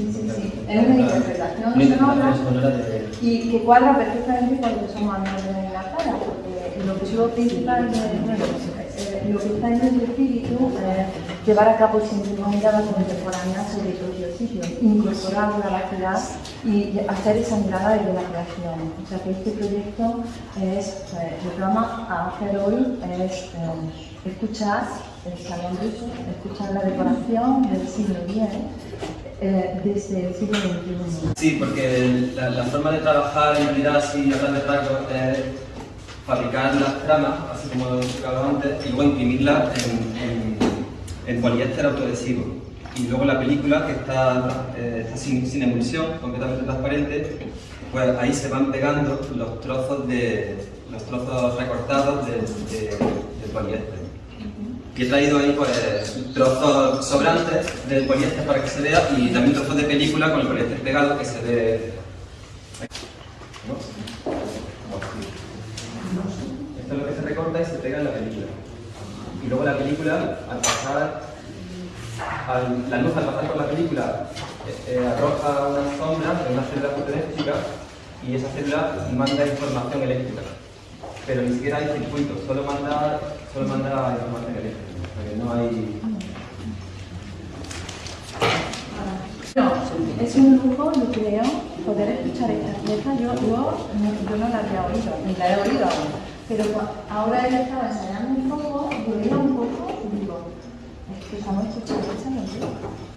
Sí, sí, sí. Es una interpretación Una sonora interpretación sonora de... y que cuadra perfectamente con lo que somos andando en la cara, porque el objetivo principal de bueno, eh, lo que está en el espíritu es llevar a cabo siempre una mirada contemporánea sobre el propio sitio, incorporar la ciudad y hacer esa mirada desde la creación. O sea que este proyecto es, eh, lo que vamos a hacer hoy es eh, escuchar el salón ruso, escuchar la decoración del siglo X eh. Sí, porque la, forma de trabajar en realidad así a grandes rasgos es fabricar las tramas, así como he explicado antes, y luego imprimirlas en, en, en poliéster autoadhesivo. Y luego la película, que está, eh, está sin, sin emulsión, completamente transparente, pues ahí se van pegando los trozos, de, los trozos recortados de, de, de poliéster. Y he traído ahí pues, trozos sobrantes del poliéster para que se vea y también trozos de película con el poliéster pegado que se ve. Esto es lo que se recorta y se pega en la película. Y luego la película, al pasar, la luz al pasar por la película, eh, eh, arroja una sombra de una célula fotoeléctrica y esa célula manda información eléctrica. Pero ni siquiera hay circuito, solo manda, solo manda información eléctrica. O que no hay. No, es un lujo, yo creo, poder escuchar esta pieza. Yo, yo, yo no la había oído, ni la he oído aún. Pero ahora él estaba ensayando un poco, yo un poco y digo, es que estamos escuchando esta melodía.